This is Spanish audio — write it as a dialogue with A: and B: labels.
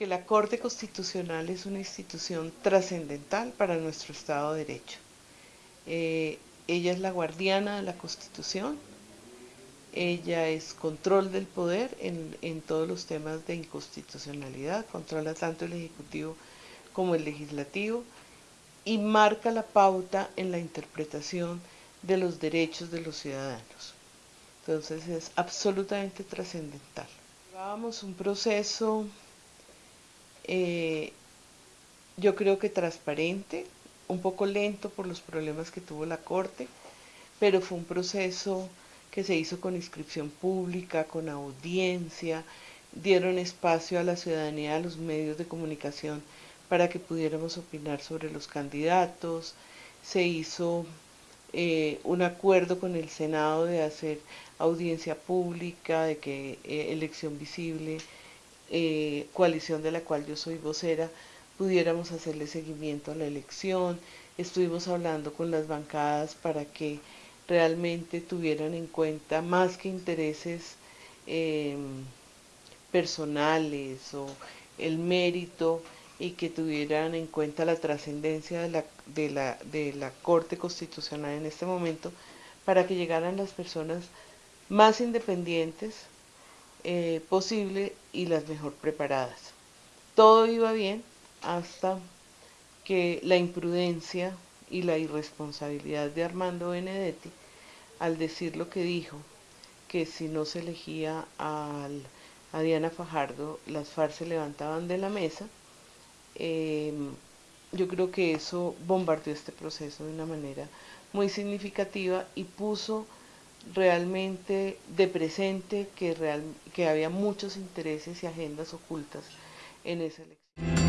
A: Porque la Corte Constitucional es una institución trascendental para nuestro Estado de Derecho. Eh, ella es la guardiana de la Constitución, ella es control del poder en, en, todos los temas de inconstitucionalidad, controla tanto el Ejecutivo como el Legislativo y marca la pauta en la interpretación de los derechos de los ciudadanos. Entonces es absolutamente trascendental. Llevábamos un proceso, eh, yo creo que transparente, un poco lento por los problemas que tuvo la Corte, pero fue un proceso que se hizo con inscripción pública, con audiencia, dieron espacio a la ciudadanía, a los medios de comunicación para que pudiéramos opinar sobre los candidatos, se hizo eh, un acuerdo con el Senado de hacer audiencia pública, de que eh, elección visible, eh, coalición de la cual yo soy vocera, pudiéramos hacerle seguimiento a la elección. Estuvimos hablando con las bancadas para que realmente tuvieran en cuenta más que intereses em, personales o el mérito y que tuvieran en cuenta la trascendencia de la, de, la, de la Corte Constitucional en este momento para que llegaran las personas más independientes eh, posible y las mejor preparadas. Todo iba bien hasta que la imprudencia y la irresponsabilidad de Armando Benedetti al decir lo que dijo, que si no se elegía a Diana Fajardo, las FARC se levantaban de la mesa, Em, yo creo que eso bombardeó este proceso de una manera muy significativa y puso realmente de presente que, real, que había muchos intereses y agendas ocultas en esa elección.